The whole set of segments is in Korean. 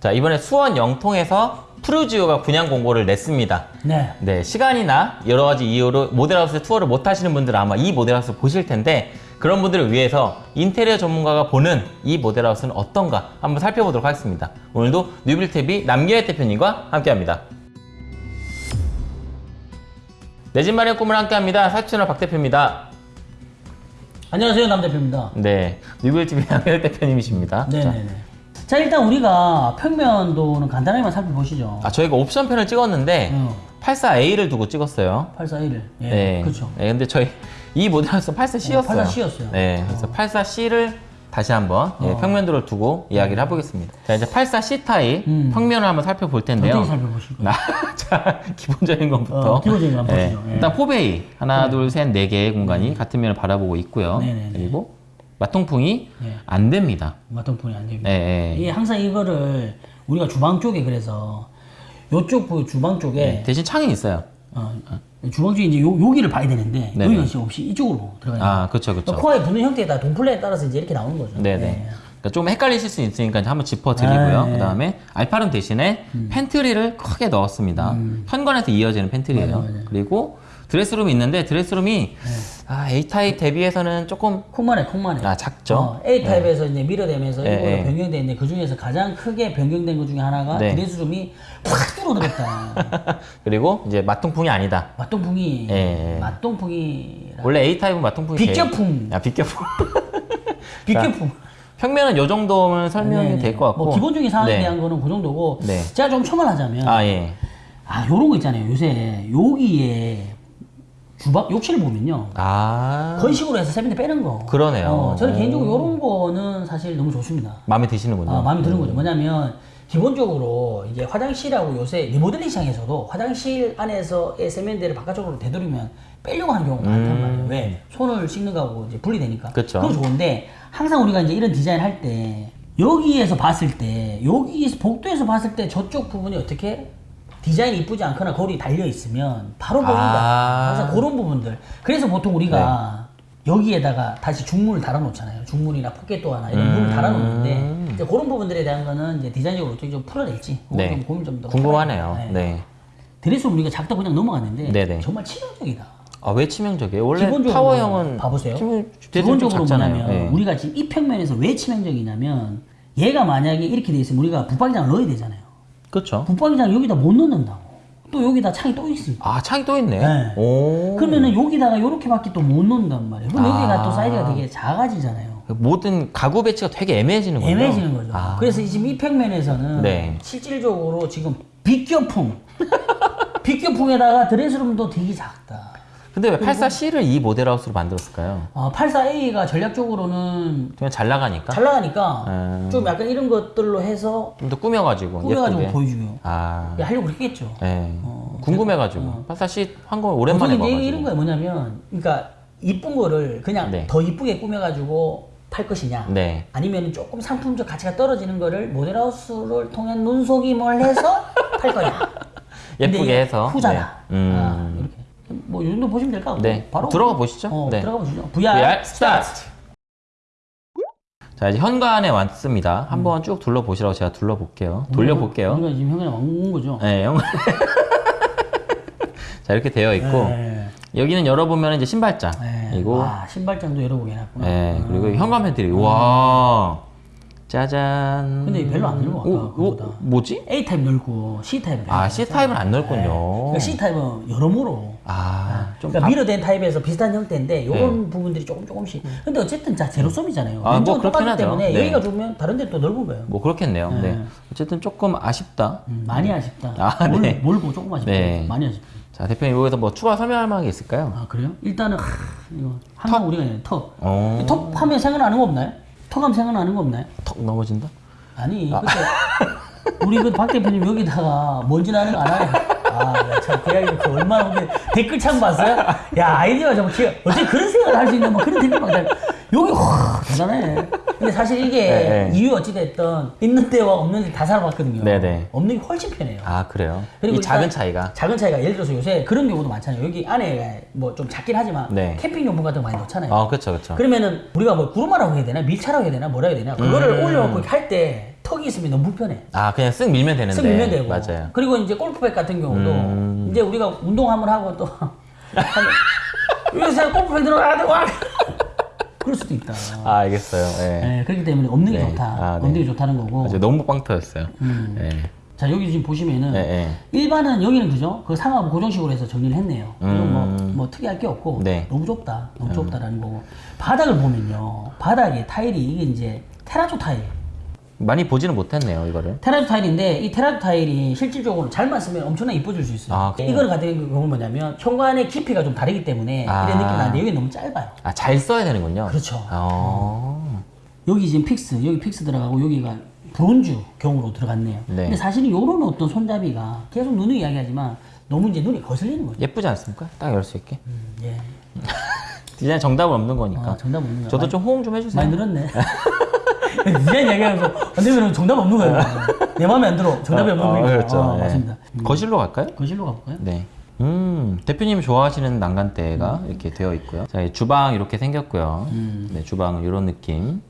자 이번에 수원 영통에서 푸르지오가 분양 공고를 냈습니다. 네. 네 시간이나 여러 가지 이유로 모델하우스 투어를 못 하시는 분들은 아마 이 모델하우스 보실 텐데 그런 분들을 위해서 인테리어 전문가가 보는 이 모델하우스는 어떤가 한번 살펴보도록 하겠습니다. 오늘도 뉴빌TV 남기혜 대표님과 함께합니다. 내 집 마련 꿈을 함께합니다. 사채널 박 대표입니다. 안녕하세요 남 대표입니다. 네 뉴빌TV 남기혜 대표님이십니다. 자, 네네네. 자 일단 우리가 평면도는 간단하게만 살펴보시죠. 아 저희가 옵션 편을 찍었는데 어, 84A를 두고 찍었어요. 841을. 예. 네. 그렇죠. 네, 근데 저희 이 모델하우스 84C였어요. 84C 였어요. 네, 그래서 84C를 다시 한번 예, 어. 평면도를 두고 이야기를 해보겠습니다. 자, 이제 84C 타입 음. 평면을 한번 살펴볼 텐데요. 어떻게 살펴보실 거예요? 나, 자, 기본적인 것부터. 어, 기본적인 거 한번 예, 보시죠. 예. 일단 포베이 하나, 둘, 셋, 네 개의 공간이 같은 면을 바라보고 있고요. 네네네. 그리고 맞통풍이 예. 안 됩니다. 맞통풍이 안 됩니다. 네, 네. 이게 항상 이거를 우리가 주방 쪽에 그래서 요쪽 그 주방 쪽에 네, 대신 창이 있어요. 어, 주방 쪽에 이제 요, 여기를 봐야 되는데 네네. 여기가 지금 없이 이쪽으로 들어가요. 아, 그렇죠, 그렇죠. 코어에 붙는 형태에 따라 동플레에 따라서 이제 이렇게 나오는 거죠. 네네. 예. 그러니까 좀 헷갈리실 수 있으니까 한번 짚어드리고요. 아, 네. 그 다음에 alpha room 대신에 팬트리를 크게 넣었습니다. 현관에서 이어지는 팬트리예요. 음. 맞아, 맞아. 그리고 드레스룸이 있는데 드레스룸이 아, A타입 대비해서는 조금 콩만해 콩만해. 아, 작죠. 어, A 타입에서 이제 밀어내면서 네, 일부러 네. 변경돼 있는데 그 중에서 가장 크게 변경된 것 중에 하나가 네. 드레스룸이 팍 줄어들었다. 그리고 이제 마통풍이 아니다. 맛동풍이 예, 예. 맛동풍이 원래 A타입은 제일- 비껴풍. 아, 비껴풍. 비껴풍. 평면은 요 정도면 설명이 네네. 될것 같고. 뭐 기본적인 사항에 네. 대한 거는 그 정도고 네. 제가 좀 첨언하자면 아, 예. 아 요런 거 있잖아요. 요새 여기에 주방 욕실을 보면요. 아. 건식으로 해서 세면대 빼는 거. 그러네요. 어, 저는 개인적으로 요런 거는 사실 너무 좋습니다. 마음에 드시는군요. 아, 마음에 드는 거죠. 뭐냐면 기본적으로 이제 화장실하고 요새 리모델링 시장에서도 화장실 안에서의 세면대를 바깥쪽으로 되돌리면 빼려고 하는 경우가 많단 말이에요. 왜? 손을 씻는 거하고 이제 분리되니까. 음. 그쵸. 그건 좋은데 항상 우리가 이제 이런 디자인 할 때 여기에서 봤을 때 여기에서 복도에서 봤을 때 저쪽 부분이 어떻게 디자인이 이쁘지 않거나 거울이 달려 있으면 바로 보인다. 아. 항상 그런 부분들. 그래서 보통 우리가 여기에다가 다시 중문을 달아놓잖아요. 중문이나 포켓도 하나 이런 문을 달아놓는데 이제 그런 부분들에 대한 거는 이제 디자인적으로 어떻게 좀 풀어낼지 네. 좀 고민 좀 더 궁금하네요. 해봐야 돼요. 네. 드레스룸 우리가 작다 그냥 넘어갔는데 네네. 정말 치명적이다. 아, 왜 치명적이에요? 원래 타워형은 봐보세요. 치명- 기본적으로. 뭐냐면 네. 우리가 지금 이 평면에서 왜 치명적이냐면 얘가 만약에 이렇게 돼 있으면 우리가 붙박이장을 넣어야 되잖아요. 그렇죠. 붙박이장 여기다 못 넣는다고. 또 여기다 창이 또 있습니다. 아, 창이 또 있네. 네. 오. 그러면은 여기다가 이렇게밖에 또 못 넣는단 말이에요. 그럼 아. 여기가 또 사이즈가 되게 작아지잖아요. 모든 가구 배치가 되게 애매해지는 거죠. 애매해지는 거죠. 아. 그래서 지금 이 평면에서는 네. 실질적으로 지금 빗겨풍, 빗겨풍에다가 드레스룸도 되게 작다. 근데 왜 84C를 이 모델하우스로 만들었을까요? 어, 84A가 전략적으로는 그냥 잘 나가니까 잘 나가니까 음. 좀 약간 이런 것들로 해서 좀 더 꾸며가지고 꾸며가지고 예쁘게. 보여주고 아, 하려고 그랬겠죠. 네. 어, 궁금해가지고 84C 한 거 오랜만에 봐가지고. 이런 거예요. 뭐냐면, 그러니까 이쁜 거를 그냥 네. 더 이쁘게 꾸며가지고 팔 것이냐, 네. 아니면 조금 상품적 가치가 떨어지는 거를 모델하우스를 통한 눈속임을 해서 팔 거냐. 예쁘게 해서. 후자다. 네. 음. 아. 뭐, 이 정도 보시면 될것 같고. 네. 바로. 들어가 보시죠. 어, 네. 들어가 보시죠. VR, VR start. 자 이제 현관에 왔습니다. 한번 쭉 둘러보시라고 제가 둘러볼게요. 돌려볼게요. 우리가 지금 형이랑 온 거죠. 네, 현관. 자 이렇게 되어 있고 네. 여기는 열어보면 이제 신발장. 네. 그리고 아, 신발장도 열어보게 해놨구나. 네, 그리고 현관 팬트리. 와. 짜잔. 근데 별로 안 넓어, 아까 그거보다. 뭐지? A타입 넓고 C타입 아, C타입은 안 넓군요. 그러니까 C타입은 여러모로 아, 좀 그러니까 밀어된 타입에서 비슷한 형태인데 이런 네. 부분들이 조금 조금씩 근데 어쨌든 자 제로섬이잖아요 아, 뭐 면적은 그렇긴 똑같기. 때문에 네. 여기가 좁으면 다른 데또 넓은 거예요 뭐 그렇겠네요. 네. 어쨌든 조금 아쉽다. 음, 많이 아쉽다 아, 몰, 네. 몰고 조금 아쉽다 네. 많이 아쉽다 자, 대표님 여기서 뭐 추가 설명할 만한 게 있을까요? 아 그래요? 일단은 하, 이거 항상 우리가 턱 어. 턱 하면 생각나는 거 없나요? 턱하면 생각나는 거 없나요? 턱 넘어진다? 아니 그때 우리 그 박 대표님 여기다가 먼지 나는 거 알아요? 아참그 이야기 그 얼마나 근데 댓글 창 봤어요? 야 아이디어가 정말 기가 어떻게 그런 생각을 할 수 있는 뭐 그런 댓글 막 달- 여기 와 대단해 근데 사실 이게 네, 네. 이유 어찌됐든 있는 데와 없는 데다 살아봤거든요. 네, 네. 없는 게 훨씬 편해요. 아 그래요? 그리고 이 작은 차이가. 작은 차이가 예를 들어서 요새 그런 경우도 많잖아요. 여기 안에 뭐 좀 작긴 하지만 네. 캠핑용품 같은 거 많이 넣잖아요. 아 그렇죠 그렇죠. 그러면은 우리가 뭐 구루마라고 해야 되나 밀차라고 해야 되나 뭐라 해야 되나 그거를 음. 올려놓고 할때 턱이 있으면 너무 불편해. 아 그냥 쓱 밀면 되는데. 쓱 밀면 되고. 맞아요. 그리고 이제 골프백 같은 경우도 음. 이제 우리가 운동 한번 하고 또 요새 골프백 들어가야 와 그럴 수도 있다. 아 알겠어요. 예. 네, 그렇기 때문에 없는 게 네. 좋다. 아, 네. 없는 게 좋다는 거고. 맞아요. 너무 빵 터졌어요. 음. 예. 자 여기 지금 보시면은. 일반은 여기는 그죠? 그 상하부 고정식으로 해서 정리를 했네요. 뭐, 음. 뭐 특이할 게 없고 네. 너무 좁다, 너무 좁다라는 거고 바닥을 보면요, 바닥에 타일이 이게 이제 테라조 타일. 많이 보지는 못했네요 이거를. 테라조 타일인데 이 테라조 타일이 실질적으로 잘만 쓰면 엄청나게 이뻐질 수 있어요. 아? 이거를 같은 경우는 뭐냐면 현관의 깊이가 좀 다르기 때문에 아. 이런 느낌이 나는데 여기 너무 짧아요. 아 잘 써야 되는군요. 그렇죠. 어. 여기 지금 fix, 여기 fix 들어가고 여기가 브론즈 경으로 들어갔네요. 네. 근데 사실은 이런 어떤 손잡이가 계속 눈을 이야기하지만 너무 이제 눈이 거슬리는 거죠. 예쁘지 않습니까? 딱 열 수 있게. 음, 예. 디자인 정답은 없는 거니까. 아, 정답 없는 거. 저도 많이- 좀 호응 좀 해주세요. 많이 늘었네. 디자인 이야기하면서 안 되면 정답 없는 거예요. 내 마음에 안 들어. 정답이 없는 어, 거니까. 그렇죠. 아, 예. 맞습니다. 거실로 갈까요? 거실로 가볼까요? 네. 음, 대표님이 좋아하시는 난간대가 이렇게 되어 있고요. 자, 이 주방 이렇게 생겼고요. 네, 주방은 이런 느낌.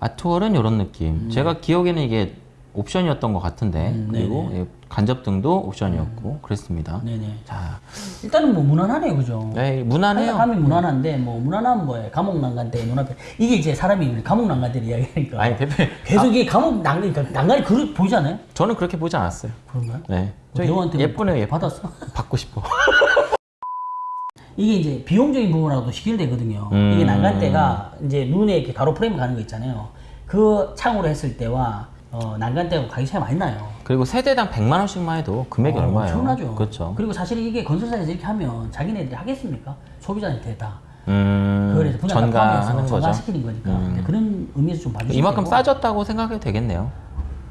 아트월은 이런 느낌. 제가 기억에는 이게 옵션이었던 것 같은데, 그리고 예, 간접등도 옵션이었고, 그랬습니다. 네네. 자, 일단은 뭐 무난하네요, 그죠? 네, 무난해요. 감이 무난한데 뭐 무난한 뭐예요? 감옥 난간대 눈앞에 이게 이제 사람이 감옥 난간대를 이야기하니까 아니, 대표님. 계속 이게 감옥 난간 그러니까 난간이 그릇 보이지 않아요? 저는 그렇게 보지 않았어요. 그런가요? 네. 저 배우한테 예쁘네요, 예뻐. 받았어? 받고 싶어. 이게 이제 비용적인 부분하고도 시결되거든요. 음. 이게 난간대가 이제 눈에 이렇게 가로 프레임 가는 거 있잖아요. 그 창으로 했을 때와 어, 난간대하고 가격 차이 많이 나요. 그리고 세대당 100만 원씩만 해도 금액이 어, 얼마예요? 엄청나죠. 그렇죠. 그리고 사실 이게 건설사에서 이렇게 하면 자기네들이 하겠습니까? 소비자한테 다. 음, 그래서 분양 포함해서 전가하는 거죠. 음. 전가시키는 거니까 그런 의미에서 좀 봐주시면 이만큼 되고. 싸졌다고 생각해도 되겠네요.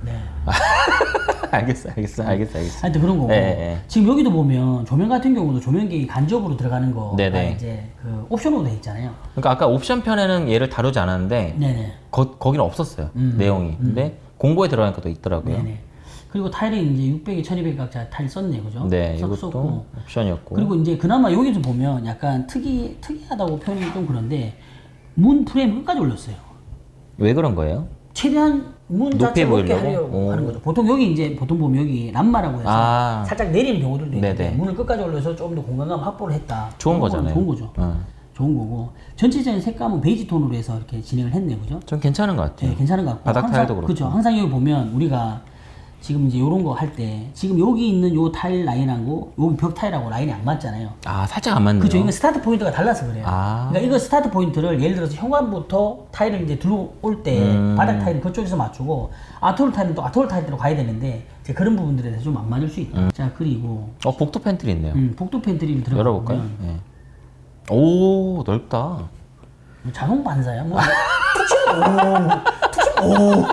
네. 알겠어, 알겠어, 알겠어, 알겠어. 하여튼 그런 거고 네, 네. 지금 여기도 보면 조명 같은 경우도 조명기 간접으로 들어가는 거가 네네. 이제 그 옵션으로 돼 있잖아요. 그러니까 아까 옵션 편에는 얘를 다루지 않았는데. 거, 거기는 없었어요. 음. 내용이. 근데 공고에 들어가니까 또 있더라고요. 네네. 그리고 타일이 이제 600에 1200 각자 타일 썼네, 그죠? 네, 써- 이것도 썼고. 옵션이었고. 그리고 이제 그나마 여기서 보면 약간 특이 특이하다고 표현이 좀 그런데 문 프레임 끝까지 올렸어요. 왜 그런 거예요? 최대한 문 자체 높게? 하려고 오. 하는 거죠. 보통 여기 이제 보통 보면 여기 람마라고 해서 아. 살짝 내리는 경우들도 있는데 네네. 문을 끝까지 올려서 좀더 공간감 확보를 했다. 좋은 거잖아요. 좋은 거죠. 응. 좋은 거고 전체적인 색감은 베이지 톤으로 해서 이렇게 진행을 했네, 그죠? 좀 괜찮은 것 같아요. 네, 괜찮은 것 같고 바닥 항상- 타일도 그렇고. 그죠. 항상 여기 보면 우리가 지금 이제 이런 거 할 때 지금 여기 있는 요 타일 라인하고 여기 벽 타일하고 라인이 안 맞잖아요. 아, 살짝 안 맞네요. 그죠. 이건 start point가 달라서 그래요. 아. 그러니까 이거 start point를 예를 들어서 현관부터 타일을 이제 들어올 때 음. 바닥 타일은 그쪽에서 맞추고 art wall 타일은 또 art wall 타일대로 가야 되는데 이제 그런 부분들에 대해서 좀 안 맞을 수 있다. 자 그리고 어, 복도 팬트리 있네요. 음, 복도 팬트리를 들어가 열어볼까요? 보면 네. 오, 넓다. 뭐 자동 반사야. 뭐툭 오.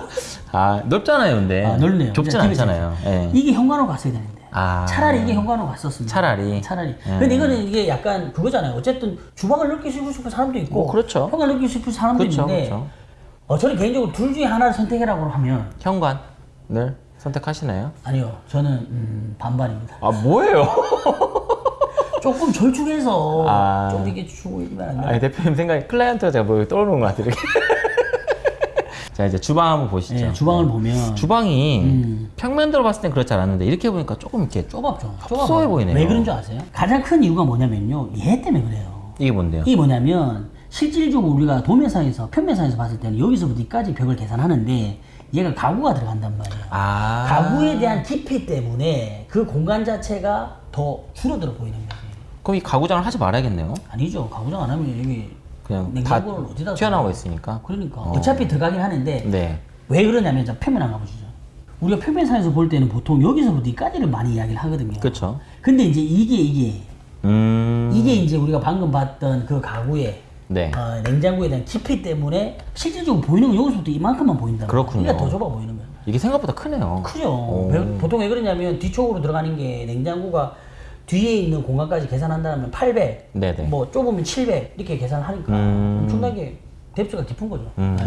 아, 넓잖아요, 근데. 아, 넓네요. 좁진 않잖아요. 예. 이게 현관으로 갔어야 되는데. 아. 차라리 이게 현관으로 갔었습니다. 차라리. 차라리. 음. 근데 이거는 이게 약간 그거잖아요. 어쨌든 주방을 느끼고 싶은 사람도 있고, 어, 그렇죠. 현관을 느끼고 싶은 사람도 그렇죠, 있는데, 그렇죠. 어, 저는 개인적으로 둘 중에 하나를 선택해라고 하면 현관을 선택하시나요? 아니요, 저는 음, 반반입니다. 아, 뭐예요? 조금 절충해서 아. 좀 이렇게 주고 이러면 안 돼요? 아니, 대표님 생각에 클라이언트가 제가 뭐 떠오르는 것 같아요, 이렇게. 자, 이제 주방 한번 보시죠. 네, 주방을 보면 주방이 음. 평면으로 봤을 땐 그렇지 않았는데 이렇게 보니까 조금 이렇게 좁았죠. 협소해 좁아요. 보이네요. 왜 그런 줄 아세요? 가장 큰 이유가 뭐냐면요, 얘 때문에 그래요. 이게 뭔데요? 이게 뭐냐면 실질적으로 우리가 도면상에서 편면상에서 봤을 때는 여기서부터 여기까지 벽을 계산하는데 얘가 가구가 들어간단 말이에요. 아 가구에 대한 깊이 때문에 그 공간 자체가 더 줄어들어 보이는 거예요. 그럼 이 가구장을 하지 말아야겠네요. 아니죠. 가구장 안 하면 여기 그냥 다 냉장고를 어디다 둬요? 있으니까. 그러니까 어. 어. 차피 들어가긴 하는데 네. 왜 그러냐면 자 표면 안 가보시죠. 우리가 표면상에서 볼 때는 보통 여기서부터 여기까지를 많이 이야기를 하거든요. 그렇죠. 근데 이제 이게 이게 음. 이게 이제 우리가 방금 봤던 그 가구의 네. 어, 냉장고에 대한 깊이 때문에 실질적으로 보이는 건 여기서부터 이만큼만 보인다. 그렇군요. 그러니까 더 좁아 보이는 거예요. 이게 생각보다 크네요. 크죠. 오. 배- 보통 왜 그러냐면 뒤쪽으로 들어가는 게 냉장고가 뒤에 있는 공간까지 계산한다면 800, 네네. 뭐 좁으면 700 이렇게 계산하니까 음. 엄청나게 뎁스가 깊은 거죠. 음. 네.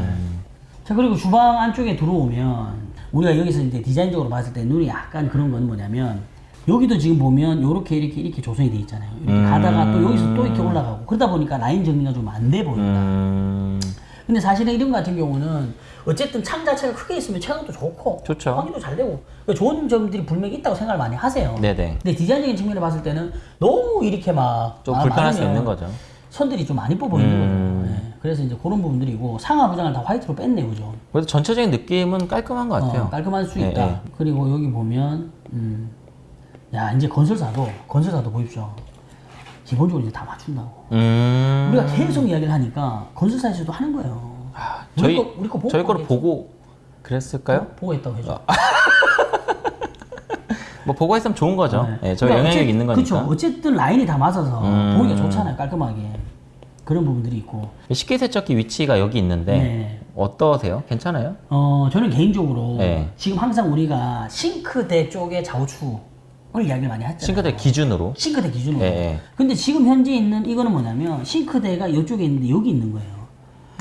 자 그리고 주방 안쪽에 들어오면 우리가 여기서 이제 디자인적으로 봤을 때 눈이 약간 그런 건 뭐냐면 여기도 지금 보면 이렇게 이렇게 이렇게 조성이 돼 있잖아요. 이렇게 음. 가다가 또 여기서 또 이렇게 올라가고 그러다 보니까 라인 정리가 좀 안 돼 보인다. 음, 근데 사실은 이런 거 같은 경우는 어쨌든 창 자체가 크게 있으면 채광도 좋고 좋죠. 확인도 잘 되고 그러니까 좋은 점들이 분명히 있다고 생각을 많이 하세요. 네네. 근데 디자인적인 측면을 봤을 때는 너무 이렇게 막좀 마- 불편할 수 있는 거죠. 선들이 좀 많이 뽑어 있는 음. 거죠. 예. 그래서 이제 그런 부분들이고 상하 부장을 다 화이트로 뺐네, 그죠? 그래도 전체적인 느낌은 깔끔한 것 같아요. 어, 깔끔할 수 예, 있다. 예. 그리고 여기 보면 음, 야 이제 건설사도 건설사도 보십시오. 기본적으로 이제 다 맞춘다고. 음, 우리가 계속 이야기를 하니까 건설사에서도 하는 거예요. 우리 저희 거- 우리 거 보고 저희 거를. 보고 그랬을까요? 보 고 했다고 해줘. 뭐 보고 했으면 좋은 거죠. 네. 예, 저희 그러니까 영향력 있는 거니까. 그쵸. 어쨌든 라인이 다 맞아서 음. 보기가 좋잖아요. 깔끔하게. 그런 부분들이 있고. 식기 세척기 위치가 여기 있는데 네. 어떠세요? 괜찮아요? 어, 저는 개인적으로 네. 지금 항상 우리가 싱크대 쪽에 좌우추를 이야기를 많이 했잖아요. 싱크대 기준으로. 싱크대 기준으로. 예, 예. 근데 지금 현재 있는 이거는 뭐냐면 싱크대가 이쪽에 있는데 여기 있는 거예요.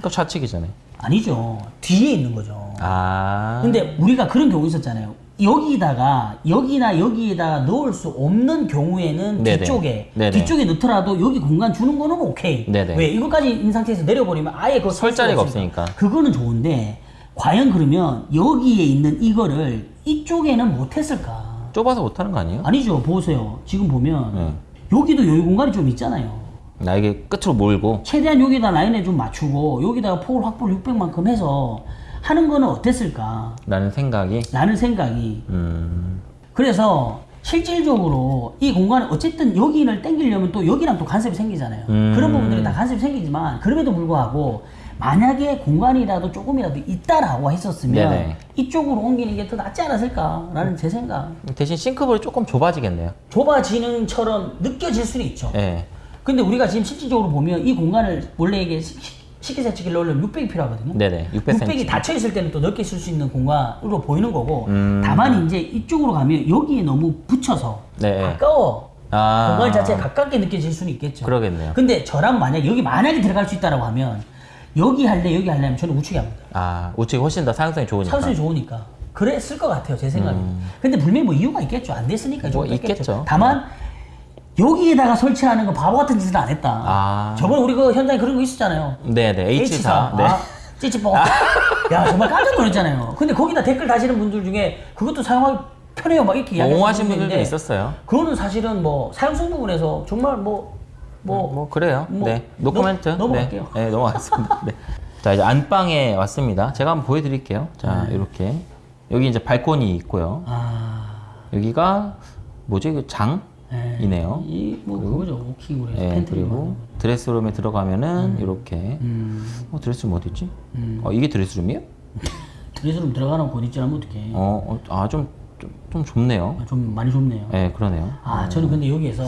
그러니까 좌측이잖아요. 아니죠. 뒤에 있는 거죠. 아. 근데 우리가 그런 경우 있었잖아요. 여기다가 여기나 여기에다 넣을 수 없는 경우에는 네네. 뒤쪽에 네네. 뒤쪽에 넣더라도 여기 공간 주는 거는 오케이. 네네. 왜 이거까지 있는 상태에서 내려버리면 아예 그거 설 자리가 없으니까. 없으니까. 그거는 좋은데 과연 그러면 여기에 있는 이거를 이쪽에는 못했을까? 좁아서 못하는 거 아니에요? 아니죠. 보세요. 지금 보면 네. 여기도 여유 공간이 좀 있잖아요. 나 이게 끝으로 몰고. 최대한 여기다 라인에 좀 맞추고 여기다가 폭을 확보를 600만큼 해서 하는 거는 어땠을까? 라는 생각이. 라는 생각이 음. 그래서 실질적으로 이 공간을 어쨌든 여기를 땡기려면 또 여기랑 또 간섭이 생기잖아요. 음. 그런 부분들이 다 간섭이 생기지만 그럼에도 불구하고 만약에 공간이라도 조금이라도 있다라고 했었으면 네네. 이쪽으로 옮기는 게 더 낫지 않았을까라는 제 생각. 대신 싱크볼이 조금 좁아지겠네요. 좁아지는 처럼 느껴질 수는 있죠. 예. 근데 우리가 지금 실질적으로 보면 이 공간을 원래 이게 시- 시- 식기세척기를 넣으려면 600이 필요하거든요. 네네. 600cm. 600이 닫혀 있을 때는 또 넓게 쓸 수 있는 공간으로 보이는 거고 음. 다만 이제 이쪽으로 가면 여기에 너무 붙여서 네. 가까워 아. 공간 자체가 가깝게 느껴질 수는 있겠죠. 그러겠네요. 근데 저랑 만약 여기 만약에 들어갈 수 있다라고 하면 여기 할래 여기 할래 하면 저는 우측에 합니다. 아, 우측이 훨씬 더 사용성이 좋으니까. 사수이 좋으니까 그랬을 것 같아요 제 생각에. 근데 분명히 뭐 이유가 있겠죠. 안 됐으니까 좀 음. 뭐 뺐겠죠. 있겠죠. 다만 여기에다가 설치하는 거 바보 같은 짓을 안 했다. 아. 저번에 우리 그 현장에 그런 거 있었잖아요. 네네. H4. 네. 아, 찌찌뽕. 야 정말 깜짝 놀랐잖아요. 근데 거기다 댓글 다시는 분들 중에 그것도 사용하기 편해요. 막 이렇게 이야기하시는 분들도 있었어요. 그거는 사실은 뭐 사용성 부분에서 정말 뭐뭐 뭐, 그래요. 뭐, 네. 노코멘트. 넘- 넘어갈게요. 네. 네, 넘어가겠습니다. 네. 자, 이제 안방에 왔습니다. 제가 한번 보여드릴게요. 자, 네. 이렇게. 여기 이제 발코니 있고요. 아, 여기가 뭐지? 그장 이네요. 네. 이뭐 그거죠. 워킹으로 해서 네, 그리고 드레스룸에 들어가면은 이렇게. 음, 어, 드레스룸 어디 있지? 음. 어, 이게 드레스룸이에요? 드레스룸 들어가는 곳 있지 않으면 어떡해. 어, 어, 아, 좀, 좀, 좀 좁네요. 아, 좀 많이 좁네요. 네, 그러네요. 아, 저는 근데 여기에서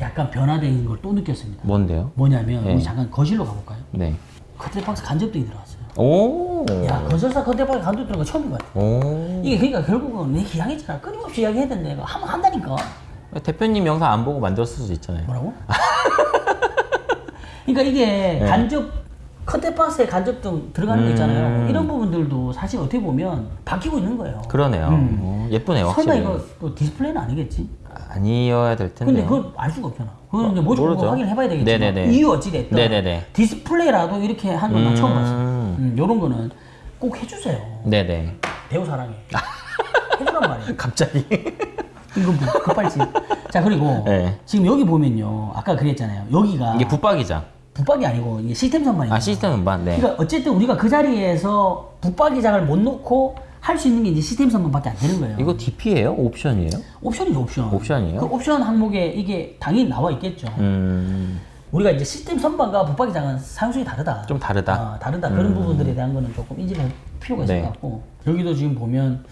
약간 변화된 걸 또 느꼈습니다. 뭔데요? 뭐냐면 네. 우리 잠깐 거실로 가볼까요? 네. 커튼박스 간접등이 들어왔어요. 오. 야, 건설사 간접 들어온 거 처음인 것 같아. 오. 이게 그러니까 결국은 내가 얘기했잖아. 끊임없이 이야기해야 된다. 한번 한다니까. 대표님 영상 안 보고 만들었을 수도 있잖아요. 뭐라고? 그러니까 이게 네. 간접 커튼박스에 간접 등 들어가는 거 있잖아요. 음. 이런 부분들도 사실 어떻게 보면 바뀌고 있는 거예요. 그러네요. 음. 어, 예쁘네요, 설마 확실히. 이거 또 디스플레이는 아니겠지? 아니어야 될 텐데. 근데 그걸 알 수가 없잖아. 그건 이제 뭐좀 모르죠. 확인을 해봐야 되겠지만 네네네. 이유 어찌 됐든 네네네. 디스플레이라도 이렇게 하는 건나 처음 음. 봤어. 음, 이런 거는 꼭 해주세요. 네네. 배우 사랑해. 해주란 말이에요. 갑자기. 이거 뭐 급발진. 자 그리고 네. 지금 여기 보면요. 아까 그랬잖아요. 여기가 이게 붙박이장. 붙박이 아니고 이게 시스템 선반이에요. 아, 시스템 선반. 네. 그러니까 어쨌든 우리가 그 자리에서 붙박이장을 못 놓고 할 수 있는 게 이제 시스템 선반밖에 안 되는 거예요. 이거 DP예요? 옵션이에요? 옵션이죠 옵션. 옵션이에요? 그 옵션 항목에 이게 당연히 나와 있겠죠. 음, 우리가 이제 시스템 선반과 붙박이장은 사용성이 다르다. 좀 다르다. 아, 다르다. 그런 부분들에 대한 거는 조금 인지할 필요가 있을 네. 것 같고 여기도 지금 보면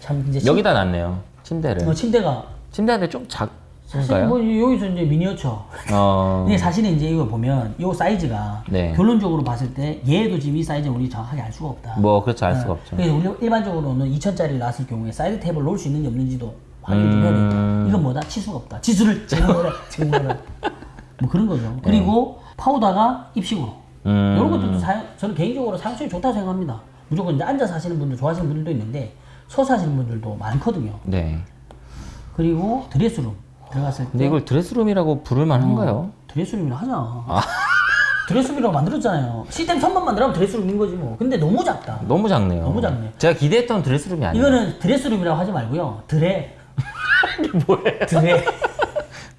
참 이제 여기다 놨네요. 침대를. 침, 어, 침대가 침대인데 좀 사실 작은가요? 뭐 여기서 이제 미니어처. 어, 근데 사실은 이제 이거 보면 이 사이즈가 네. 결론적으로 봤을 때 얘도 지금 이 사이즈는 우리 정확하게 알 수가 없다. 뭐, 그렇죠. 알 수가 없죠. 그래서 우리 일반적으로는 2천짜리를 놨을 경우에 사이드 탭을 놓을 수 있는지 없는지도 확인을 좀 해야 된다. 음. 이건 뭐다? 치수가 없다. 치수를 제공하라. 제공하라. 뭐 그런 거죠. 그리고 파우더가 입식으로. 음. 이런 것들도 사용, 저는 개인적으로 사용성이 좋다고 생각합니다. 무조건 이제 앉아서 하시는 분들 좋아하시는 분들도 있는데 서서 하시는 분들도 많거든요. 네. 그리고 드레스룸 들어갔을 때 근데 이걸 드레스룸이라고 부를 만한가요? 드레스룸이라 하자. 드레스룸이라고 만들었잖아요. 시스템 선만 만들면 드레스룸인 거지 뭐. 근데 너무 작다. 너무 작네요. 너무 작네. 제가 기대했던 드레스룸이 아니에요. 이거는 드레스룸이라고 하지 말고요. 드레. 뭐예요? 드레.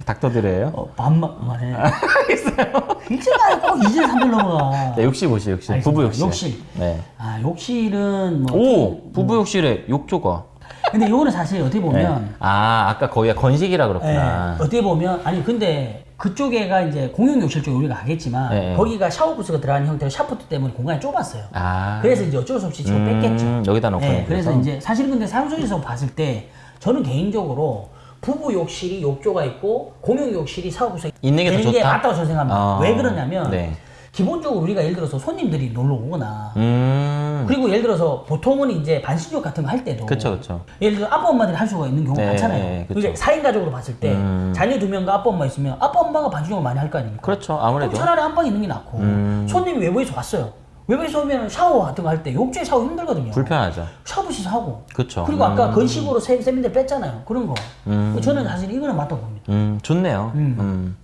닥터드레예요? 어, 반말해. 일찍 가요. 꼭 2질 3질 넘어가. 네, 욕실 보시죠, 욕실. 알겠습니다. 부부 욕실. 욕실. 네. 아, 욕실은 뭐. 오! 부부 욕실에 욕조가. 근데 이거는 사실 어떻게 네. 보면. 아, 아까 거기가 건식이라 예, 그렇구나. 어떻게 보면. 아니, 근데 그쪽에가 이제 공용 욕실 쪽 우리가 가겠지만. 네. 거기가 샤워 부스가 들어가는 형태로 샤프트 때문에 공간이 좁았어요. 아. 그래서 이제 어쩔 수 없이 지금 음, 뺐겠죠. 여기다 놓고. 네, 그래서 이제 사실 근데 사용성에서 봤을 때 저는 개인적으로 부부 욕실이 욕조가 있고 공용 욕실이 샤워부스가 있는 게더 게 좋다? 맞다고 저는 생각합니다. 아, 왜 그러냐면 네. 기본적으로 우리가 예를 들어서 손님들이 놀러 오거나 음. 그리고 예를 들어서 보통은 이제 반신욕 같은 거 할 때도 그쵸, 그쵸. 예를 들어 아빠 엄마들이 할 수가 있는 경우가 네, 많잖아요. 그게 4인 가족으로 봤을 때 음. 자녀 두 명과 아빠 엄마 있으면 아빠 엄마가 반신욕을 많이 할 거 아닙니까? 그렇죠, 아무래도. 차라리 안방에 있는 게 낫고 음. 손님이 외부에서 왔어요. 외부에서 오면 샤워 같은 거 할 때 욕조에 샤워 힘들거든요. 불편하죠. 샤워부스 하고 그쵸. 그리고 아까 음. 건식으로 세, 세민들 뺐잖아요. 그런 거. 음. 저는 사실 이거는 맞다고 봅니다. 음, 좋네요. 음. 음.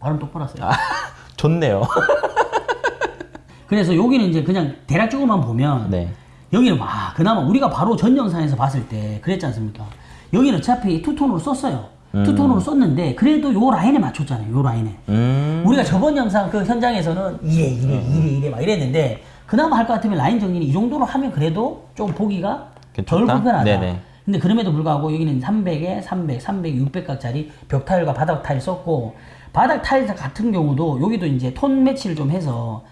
발음 똑바로 하세요. 아, 좋네요. 그래서 여기는 이제 그냥 대략적으로만 보면 네. 여기는 와 그나마 우리가 바로 전 영상에서 봤을 때 그랬지 않습니까? 여기는 어차피 투톤으로 썼어요. 투톤으로 썼는데 그래도 요 라인에 맞췄잖아요. 요 라인에. 음. 우리가 저번 영상 그 현장에서는 이래 이래 이래 이래 막 이랬는데 그나마 할 것 같으면 라인 정리는 이 정도로 하면 그래도 좀 보기가 덜 괜찮다? 불편하다. 네네. 근데 그럼에도 불구하고 여기는 300에 300, 300, 600각짜리 벽 타일과 바닥 타일 썼고 바닥 타일 같은 경우도 여기도 이제 톤 매치를 좀 해서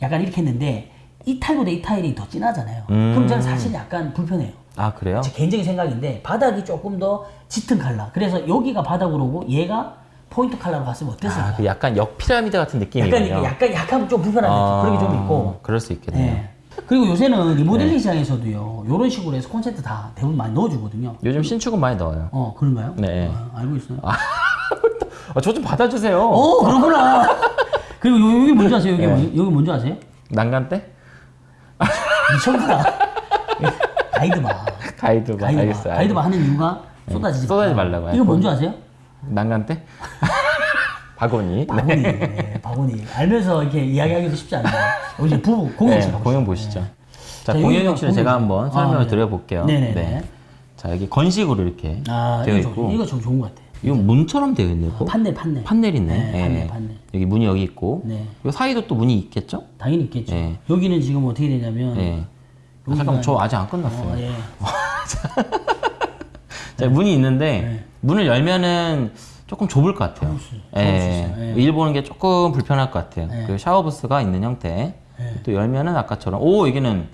약간 이렇게 했는데 이 타일보다 이 타일이 더 진하잖아요. 음. 그럼 저는 사실 약간 불편해요. 아, 그래요? 제 개인적인 생각인데 바닥이 조금 더 짙은 컬러. 그래서 여기가 바닥으로 오고 얘가 포인트 컬러로 갔으면 어땠을까? 아, 그 약간 역피라미드 같은 느낌이군요. 약간 약간 약간 좀 불편한 느낌 그런 게 좀 있고. 그럴 수 있겠네요. 네. 그리고 요새는 네. 리모델링 시장에서도요. 이런 식으로 해서 콘센트 다 대부분 많이 넣어주거든요. 요즘 신축은 많이 넣어요. 어 그런가요? 네. 아, 알고 있어요. 아, 저 좀 받아주세요. 어 그렇구나. 그리고 요- 여기 뭔지 아세요? 여기 네. 뭔- 여기 뭔지 아세요? 난간 때? 미쳤구나. 가이드바. 가이드바. 가이드바. 알겠어요. 가이드바 하는 이유가 쏟아지지 쏟아지지 말라. 말라고. 이거 뭔지 아세요? 난간 때? 박원이. 바구니. 네, 바구니. 알면서 이렇게 이야기하기도 쉽지 않아요. 우리 부부 공용실 네. 공연 보시죠. 자, 자, 공연 욕실을 제가 한번 공연. 설명을 아, 네. 드려볼게요. 네네 네. 자, 여기 건식으로 이렇게 아, 되어 이거, 있고. 좋, 이거 좀 좋은 것 같아요. 이건 문처럼 되어 있네요. 또. 판넬, 판넬. 판넬 있네. 네, 판넬, 예. 판넬. 여기 문이 여기 있고. 네. 이 사이도 또 문이 있겠죠? 당연히 있겠죠. 네. 여기는 지금 어떻게 되냐면, 예. 아, 잠깐만, 저 아직 안 끝났어요. 어, 예. 자, 문이 있는데 네. 문을 열면은 조금 좁을 것 같아요. 예. 수 있어요. 예. 일 보는 게 조금 불편할 것 같아요. 네. 그 샤워 부스가 있는 형태. 네. 또 열면은 아까처럼 오 여기는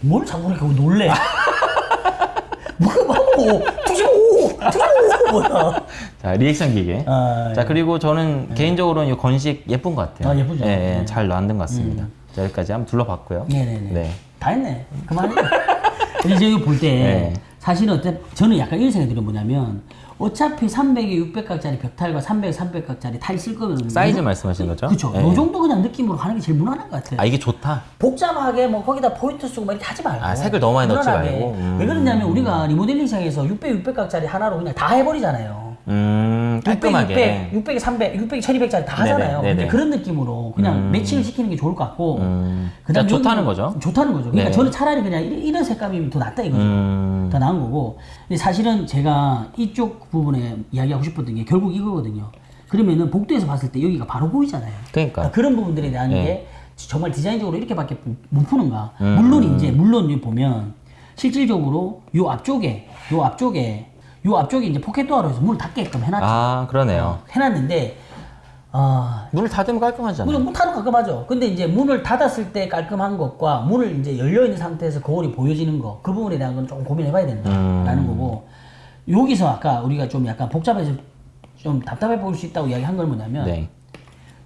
뭘 자꾸 이렇게 놀래? 뭐가 뭐, 투시오! 투시오! 뭐야. 자 리액션 기계. 아, 자 그리고 저는 개인적으로는 이 건식 예쁜 것 같아요. 아, 예쁘죠? 음. 예, 예, 잘 만든 것 같습니다. 자 여기까지 한번 둘러봤고요. 네네네. 네. 다 했네. 그만해. 이제 여기 볼 때, 네. 사실은 어때, 저는 약간 이런 생각이 들어요. 뭐냐면, 어차피 300에 600각짜리 벽타일과 300에 300각짜리 타일 쓸 거면. 사이즈 말씀하시는 거죠? 그쵸. 예. 요 정도 그냥 느낌으로 하는 게 제일 무난한 것 같아요. 아 이게 좋다. 복잡하게 뭐 거기다 포인트 쓰고 막 이렇게 하지 말고 아, 색을 너무 많이 넣지 무난하게. 말고. 음. 왜 그러냐면 우리가 리모델링 시장에서 600, 600각짜리 하나로 그냥 다 해버리잖아요 음 600, 깔끔하게. 600, 600, 300, 600, 1200짜리 다 네네, 하잖아요 네네. 근데 그런 느낌으로 그냥 매칭을 시키는 게 좋을 것 같고 음. 그다음 그러니까 좋다는 거죠? 좋다는 거죠 그러니까 네. 저는 차라리 그냥 이런, 색감이 더 낫다 이거죠 음. 더 나은 거고 근데 사실은 제가 이쪽 부분에 이야기하고 싶었던 게 결국 이거거든요 그러면은 복도에서 봤을 때 여기가 바로 보이잖아요 그러니까. 그런 부분들에 대한 네. 게 정말 디자인적으로 이렇게밖에 못 푸는가. 음, 물론 이제 물론 보면 실질적으로 요 앞쪽에 요 앞쪽에 요 앞쪽에 이제 포켓도어로 해서 문을 닫게끔 해놨죠. 아 그러네요. 해놨는데 아 문을 닫으면 깔끔하잖아요. 문을 문 닫으면 깔끔하죠. 근데 이제 문을 닫았을 때 깔끔한 것과 문을 이제 열려 있는 상태에서 거울이 보여지는 거 그 부분에 대한 건 조금 고민해봐야 된다라는 음. 거고 여기서 아까 우리가 좀 약간 복잡해서 좀 답답해 보일 수 있다고 이야기한 건 뭐냐면 네.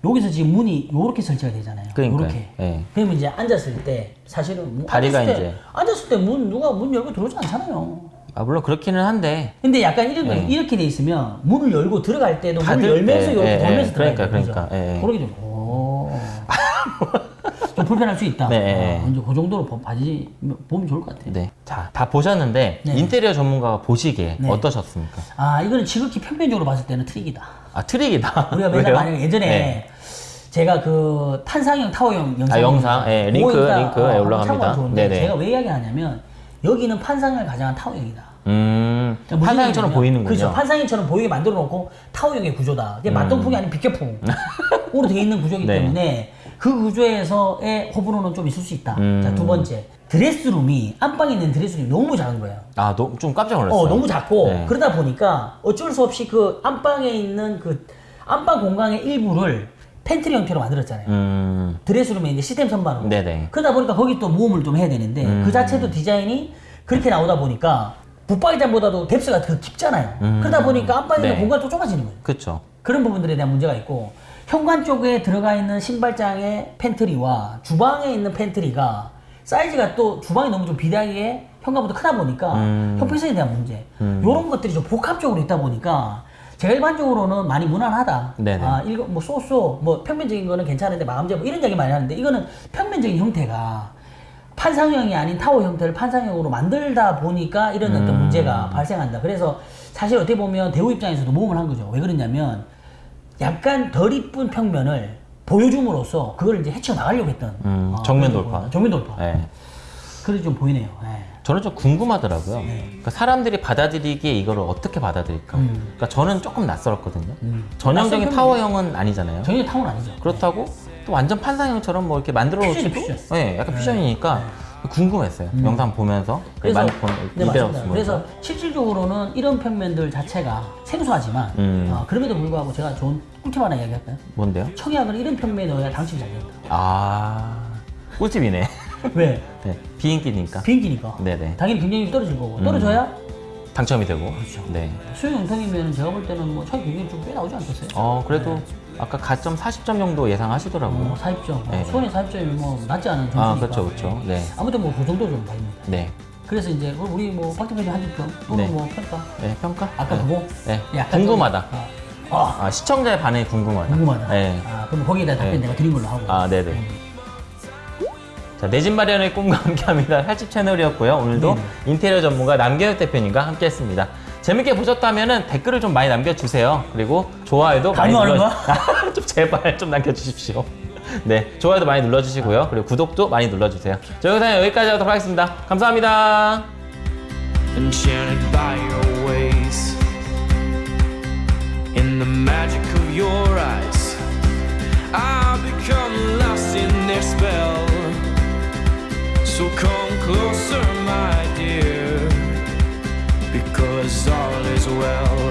여기서 지금 문이 요렇게 설치가 되잖아요. 그러니까요. 요렇게. 예. 그러면 이제 앉았을 때 사실은 뭐 다리가 앉았을 때, 이제- 앉았을 때 문 누가 문 열고 들어오지 않잖아요. 아 물론 그렇기는 한데 근데 약간 이런 거 예. 이렇게 돼 있으면 문을 열고 들어갈 때도 문을 열면서 때, 이렇게 예, 돌면서 예. 그러니까. 그러니까? 예, 예. 그러게 좀. 오. 좀 불편할 수 있다. 네. 어, 이제 그 정도로 보- 봐지 보면 좋을 것 같아요. 네. 자, 다 보셨는데 네. 인테리어 전문가가 보시기에 네. 어떠셨습니까? 아 이거는 지극히 평면적으로 봤을 때는 트릭이다. 아, 트릭이다. 우리가 맨날? 만약에 예전에 네. 제가 그 탄상형 타워형 영상 아, 영상? 예, 링크, 링크에 올라갑니다. 네네. 제가 왜 이야기하냐면 여기는 판상을 가장한 타워형이다. 음, 그러니까 판상형처럼 보이는군요. 그렇죠. 판상형처럼 보이게 만들어 놓고 타워형의 구조다. 이게 맞통풍이 아닌 빗겨풍으로 되어 있는 구조이기 네. 때문에 그 구조에서의 호불호는 좀 있을 수 있다. 음. 자, 두 번째. 드레스룸이 안방에 있는 드레스룸이 너무 작은 거예요. 아, 너, 좀 깜짝 놀랐어요. 어, 너무 작고 네. 그러다 보니까 어쩔 수 없이 그 안방에 있는 그 안방 공간의 일부를 팬트리 형태로 만들었잖아요. 음, 드레스룸에 이제 시스템 선반으로. 네네. 그러다 보니까 거기 또 모험을 좀 해야 되는데 음. 그 자체도 디자인이 그렇게 나오다 보니까 붙박이장보다도 depth가 더 깊잖아요. 음. 그러다 보니까 안방에 있는 네. 공간이 또 좁아지는 거예요. 그쵸. 그런 부분들에 대한 문제가 있고 현관 쪽에 들어가 있는 신발장의 팬트리와 주방에 있는 팬트리가 사이즈가 또 주방이 너무 좀 비대하게 현관보다 크다 보니까 음. 형평성에 대한 문제 음. 이런 것들이 좀 복합적으로 있다 보니까 제가 일반적으로는 많이 무난하다. 네네. 아, 이거 뭐 so so 뭐 평면적인 거는 괜찮은데 마감재 뭐 이런 얘기 많이 하는데 이거는 평면적인 형태가 판상형이 아닌 타워 형태를 판상형으로 만들다 보니까 이런 어떤 음. 문제가 발생한다. 그래서 사실 어떻게 보면 대우 입장에서도 모험을 한 거죠. 왜 그러냐면 약간 덜 이쁜 평면을 보여줌으로써 그걸 이제 헤쳐 나가려고 했던 음, 어, 정면 돌파. 정면 돌파. 네. 그래 좀 보이네요. 예. 저는 좀 궁금하더라고요. 네. 그러니까 사람들이 받아들이기에 이거를 어떻게 받아들일까. 음. 그러니까 저는 조금 낯설었거든요. 음. 전형적인 타워형은 아니잖아요. 전혀 타운 아니죠. 그렇다고 또 완전 판상형처럼 뭐 이렇게 만들어 놓지도 퓨전. 네, 약간 퓨전이니까 궁금했어요. 영상 보면서 음. 그래서 많이 본 네. 보면서. 그래서 실질적으로는 이런 평면들 자체가 생소하지만 음. 어, 그럼에도 불구하고 제가 좋은 꿀팁 하나 이야기할까요? 뭔데요? 청약을 이런 평면에 넣어야 당첨이 잘 된다. 아 꿀팁이네. 왜? 네, 비인기니까 비행기니까. 네네. 당연히 경쟁력이 떨어질 거고 떨어져야 당첨이 되고. 그렇죠. 네. 수용 영통이면 제가 볼 때는 뭐 청약 경쟁이 좀꽤 나오지 않겠어요? 어 그래도 아까 가점 40점 정도 예상하시더라고요. 뭐 사입점, 네. 수원의 사입점이 뭐 낮지 않은 점수니까. 아 그렇죠 그렇죠. 네. 아무튼 뭐그 정도 좀 봐입니다. 네. 그래서 이제 우리 뭐 박대표님 한줄평 또는 네. 뭐 평가. 네 평가. 아까 네. 그거. 네. 궁금하다. 좀, 아, 아, 아 시청자의 반응이 궁금하다. 궁금하다. 네. 아, 그럼 거기에 대한 답변 네. 내가 드린 걸로 하고. 아 네네. 자, 내 집 마련의 꿈과 함께합니다. 살집 채널이었고요. 오늘도 네네. 인테리어 전문가 남경혁 대표님과 함께했습니다. 재밌게 보셨다면 댓글을 좀 많이 남겨주세요. 그리고 좋아요도 많이 강요하는 눌러. 좀 제발 좀 남겨주십시오. 네, 좋아요도 많이 눌러주시고요. 그리고 구독도 많이 눌러주세요. 저 영상은 여기까지 하도록 하겠습니다. 감사합니다. enchanted by your ways. In the magic of your eyes, I become lost in their spell. So come closer, my dear, because all is well.